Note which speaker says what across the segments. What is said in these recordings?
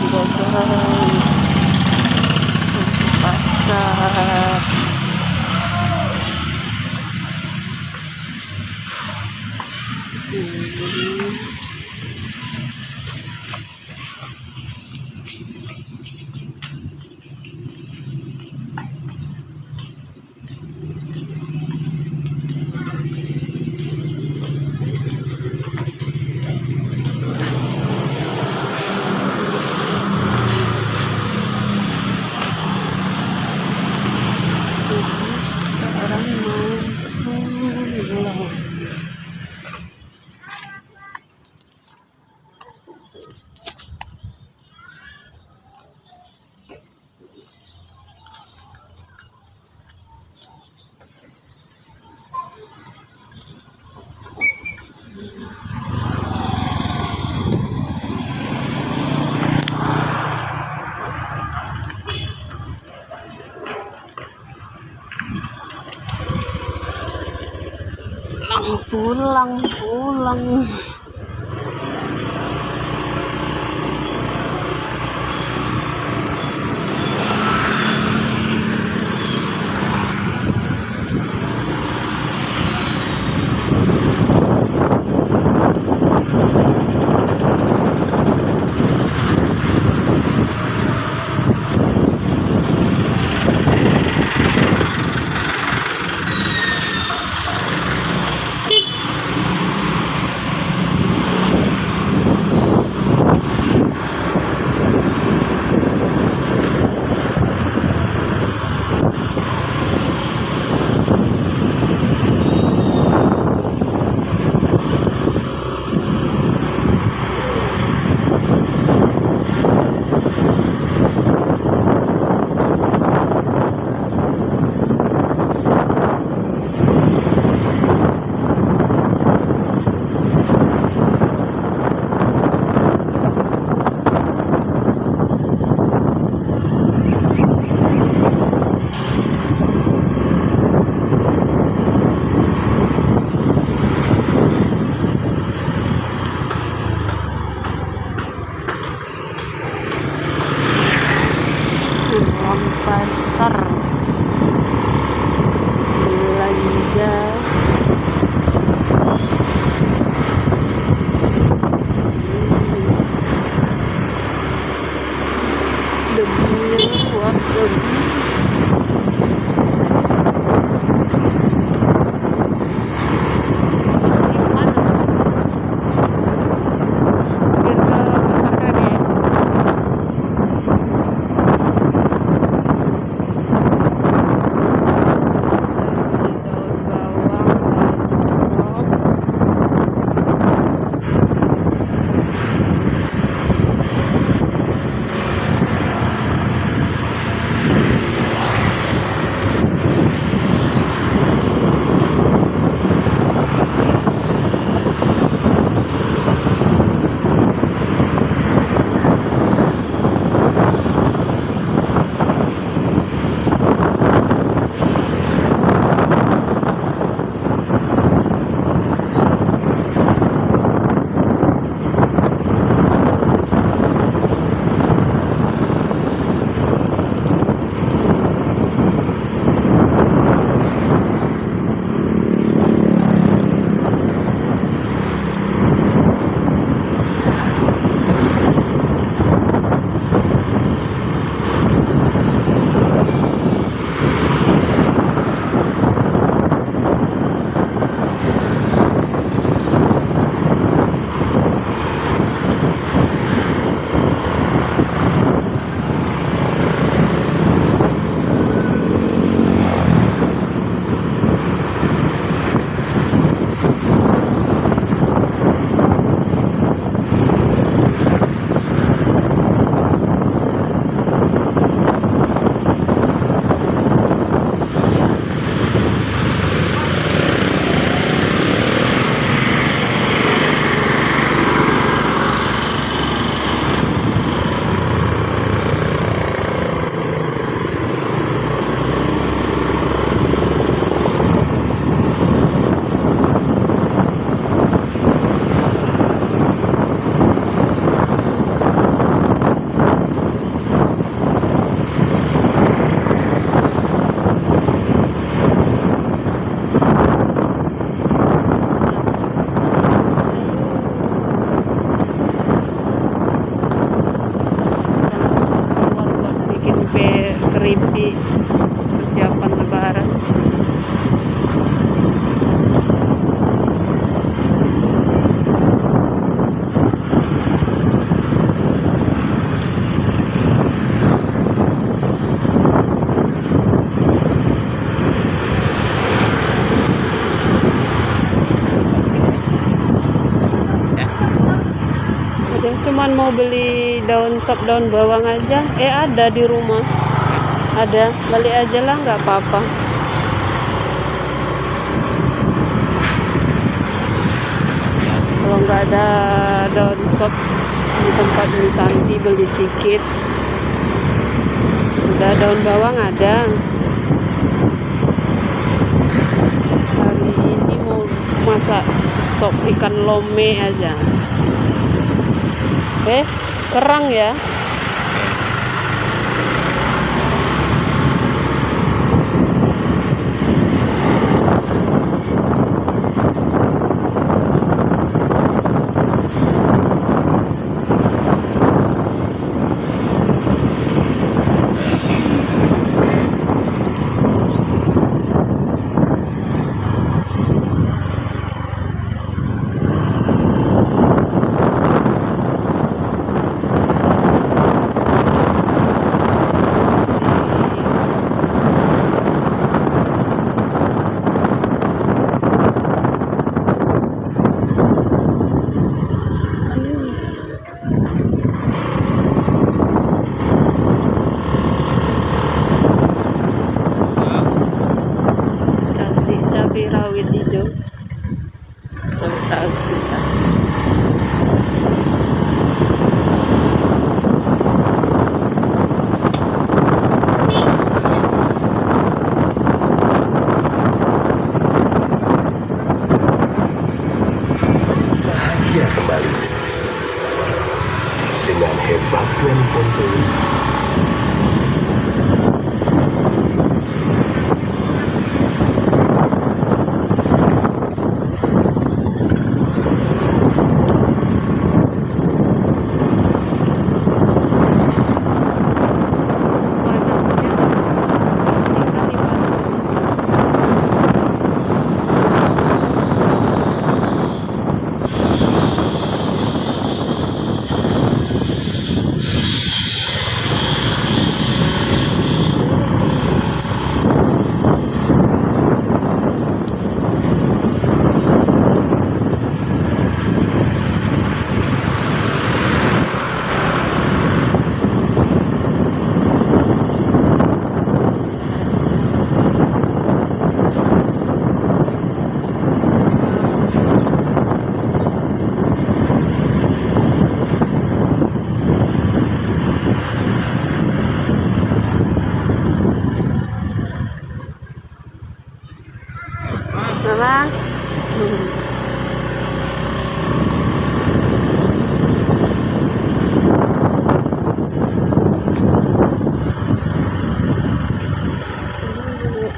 Speaker 1: 짜잔. 맛살. phú lăng phú lăng keripik persiapan lebaran. Cuman mau beli daun sop daun bawang aja. Eh ada di rumah ada. Balik aja lah nggak apa-apa. Kalau nggak ada daun sop di tempat Santi beli sedikit udah daun bawang ada. Hari ini mau masak sop ikan lome aja. Eh kerang ya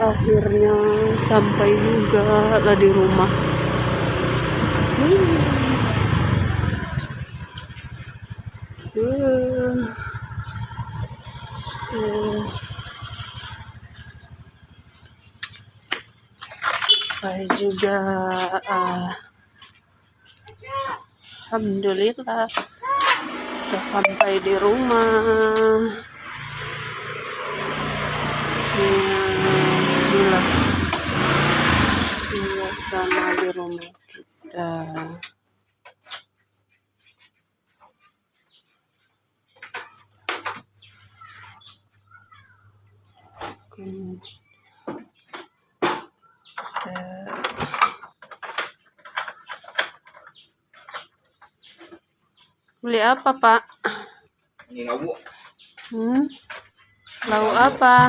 Speaker 1: Akhirnya sampai juga lah di rumah. Hmm. So. Sampai juga ah, Alhamdulillah sudah sampai di rumah Alhamdulillah suasana di rumah kita Beli apa, Pak?
Speaker 2: Ini lauk
Speaker 1: Hmm? Lauk apa?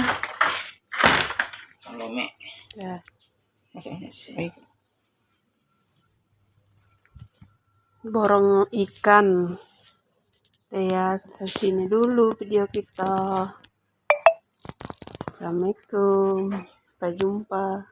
Speaker 2: me
Speaker 1: Ya.
Speaker 2: masuk nasi.
Speaker 1: Borong ikan. Ya, sampai sini dulu video kita. Assalamualaikum. Sampai jumpa.